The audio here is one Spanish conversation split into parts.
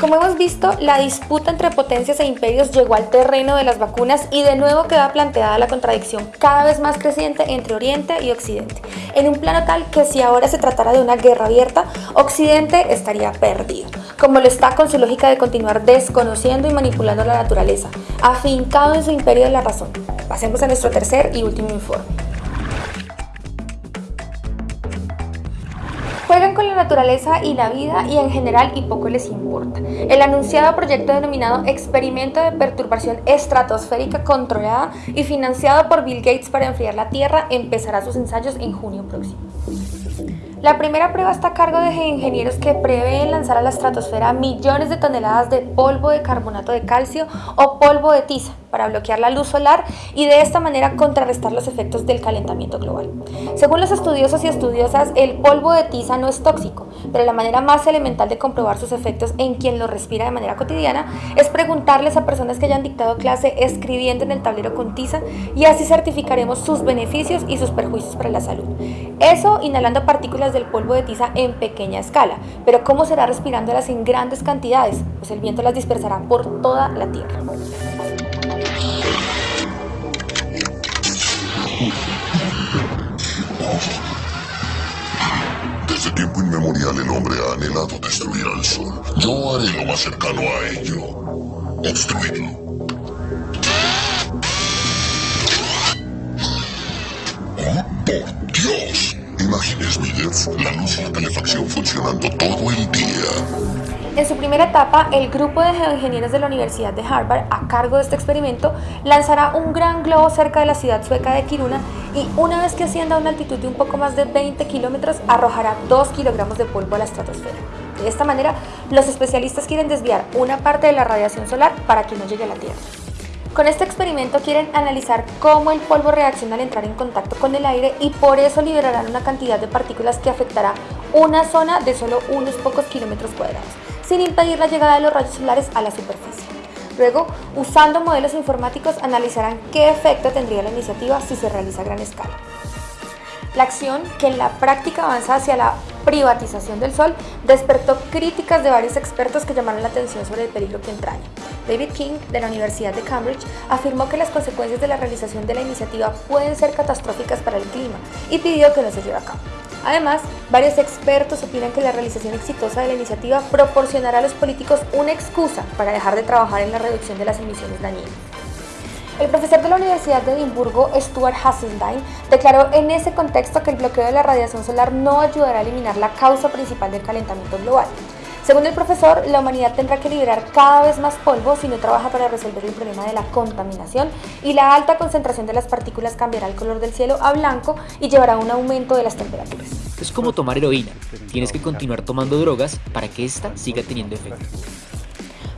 Como hemos visto, la disputa entre potencias e imperios llegó al terreno de las vacunas y de nuevo queda planteada la contradicción cada vez más creciente entre Oriente y Occidente, en un plano tal que si ahora se tratara de una guerra abierta, Occidente estaría perdido, como lo está con su lógica de continuar desconociendo y manipulando la naturaleza, afincado en su imperio de la razón. Pasemos a nuestro tercer y último informe. Juegan con la naturaleza y la vida y en general y poco les importa. El anunciado proyecto denominado Experimento de Perturbación Estratosférica Controlada y financiado por Bill Gates para enfriar la Tierra empezará sus ensayos en junio próximo. La primera prueba está a cargo de ingenieros que prevén lanzar a la estratosfera millones de toneladas de polvo de carbonato de calcio o polvo de tiza para bloquear la luz solar y de esta manera contrarrestar los efectos del calentamiento global. Según los estudiosos y estudiosas, el polvo de tiza no es tóxico, pero la manera más elemental de comprobar sus efectos en quien lo respira de manera cotidiana es preguntarles a personas que hayan dictado clase escribiendo en el tablero con tiza y así certificaremos sus beneficios y sus perjuicios para la salud. Eso inhalando partículas del polvo de tiza en pequeña escala, pero ¿cómo será respirándolas en grandes cantidades? Pues el viento las dispersará por toda la Tierra. Desde tiempo inmemorial el hombre ha anhelado destruir al sol. Yo haré lo más cercano a ello. Obstruirlo. ¡Oh, por Dios! Imagine, Smithers, la luz y la calefacción funcionando todo el día. En su primera etapa, el grupo de geoingenieros de la Universidad de Harvard, a cargo de este experimento, lanzará un gran globo cerca de la ciudad sueca de Kiruna y una vez que ascienda a una altitud de un poco más de 20 kilómetros, arrojará 2 kilogramos de polvo a la estratosfera. De esta manera, los especialistas quieren desviar una parte de la radiación solar para que no llegue a la Tierra. Con este experimento quieren analizar cómo el polvo reacciona al entrar en contacto con el aire y por eso liberarán una cantidad de partículas que afectará una zona de solo unos pocos kilómetros cuadrados sin impedir la llegada de los rayos solares a la superficie. Luego, usando modelos informáticos, analizarán qué efecto tendría la iniciativa si se realiza a gran escala. La acción, que en la práctica avanza hacia la privatización del Sol, despertó críticas de varios expertos que llamaron la atención sobre el peligro que entraña. David King, de la Universidad de Cambridge, afirmó que las consecuencias de la realización de la iniciativa pueden ser catastróficas para el clima y pidió que no se lleve a cabo. Además, varios expertos opinan que la realización exitosa de la iniciativa proporcionará a los políticos una excusa para dejar de trabajar en la reducción de las emisiones dañinas. El profesor de la Universidad de Edimburgo, Stuart Hasseltine, declaró en ese contexto que el bloqueo de la radiación solar no ayudará a eliminar la causa principal del calentamiento global, según el profesor, la humanidad tendrá que liberar cada vez más polvo si no trabaja para resolver el problema de la contaminación y la alta concentración de las partículas cambiará el color del cielo a blanco y llevará a un aumento de las temperaturas. Es como tomar heroína, tienes que continuar tomando drogas para que ésta siga teniendo efecto.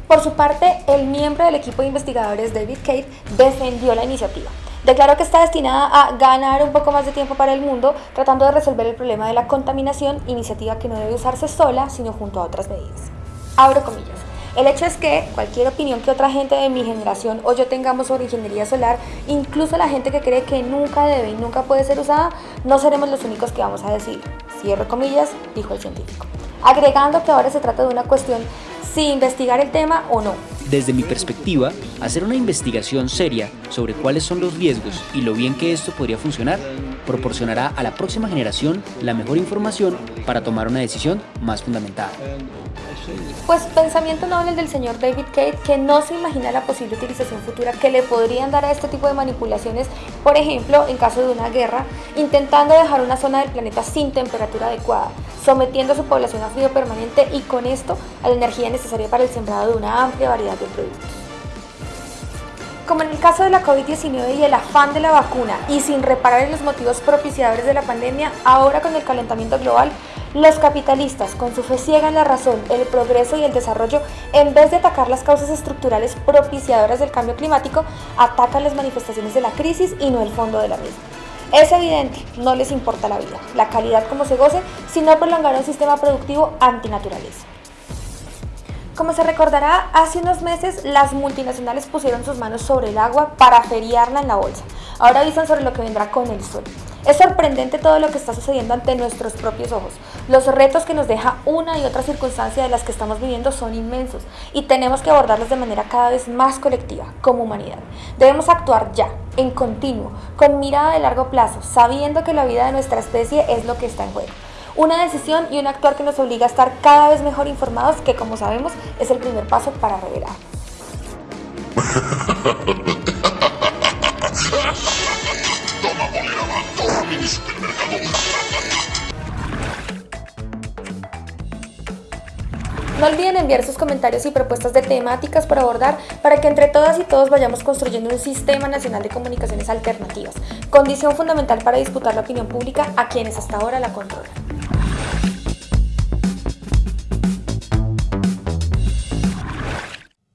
Por su parte, el miembro del equipo de investigadores David Cade defendió la iniciativa. Declaró que está destinada a ganar un poco más de tiempo para el mundo tratando de resolver el problema de la contaminación, iniciativa que no debe usarse sola, sino junto a otras medidas. Abro comillas. El hecho es que cualquier opinión que otra gente de mi generación o yo tengamos sobre ingeniería solar, incluso la gente que cree que nunca debe y nunca puede ser usada, no seremos los únicos que vamos a decir. Cierro comillas, dijo el científico. Agregando que ahora se trata de una cuestión si investigar el tema o no. Desde mi perspectiva, hacer una investigación seria sobre cuáles son los riesgos y lo bien que esto podría funcionar proporcionará a la próxima generación la mejor información para tomar una decisión más fundamentada. Pues pensamiento noble del señor David Cade que no se imagina la posible utilización futura que le podrían dar a este tipo de manipulaciones, por ejemplo, en caso de una guerra, intentando dejar una zona del planeta sin temperatura adecuada, sometiendo a su población a frío permanente y con esto a la energía necesaria para el sembrado de una amplia variedad de productos. Como en el caso de la COVID-19 y el afán de la vacuna y sin reparar en los motivos propiciadores de la pandemia, ahora con el calentamiento global, los capitalistas, con su fe ciega en la razón, el progreso y el desarrollo, en vez de atacar las causas estructurales propiciadoras del cambio climático, atacan las manifestaciones de la crisis y no el fondo de la misma. Es evidente, no les importa la vida, la calidad como se goce, sino prolongar un sistema productivo antinaturaleza. Como se recordará, hace unos meses las multinacionales pusieron sus manos sobre el agua para feriarla en la bolsa. Ahora avisan sobre lo que vendrá con el sol. Es sorprendente todo lo que está sucediendo ante nuestros propios ojos. Los retos que nos deja una y otra circunstancia de las que estamos viviendo son inmensos y tenemos que abordarlos de manera cada vez más colectiva, como humanidad. Debemos actuar ya, en continuo, con mirada de largo plazo, sabiendo que la vida de nuestra especie es lo que está en juego. Una decisión y un actuar que nos obliga a estar cada vez mejor informados, que como sabemos es el primer paso para revelar. No olviden enviar sus comentarios y propuestas de temáticas por abordar para que entre todas y todos vayamos construyendo un sistema nacional de comunicaciones alternativas, condición fundamental para disputar la opinión pública a quienes hasta ahora la controlan.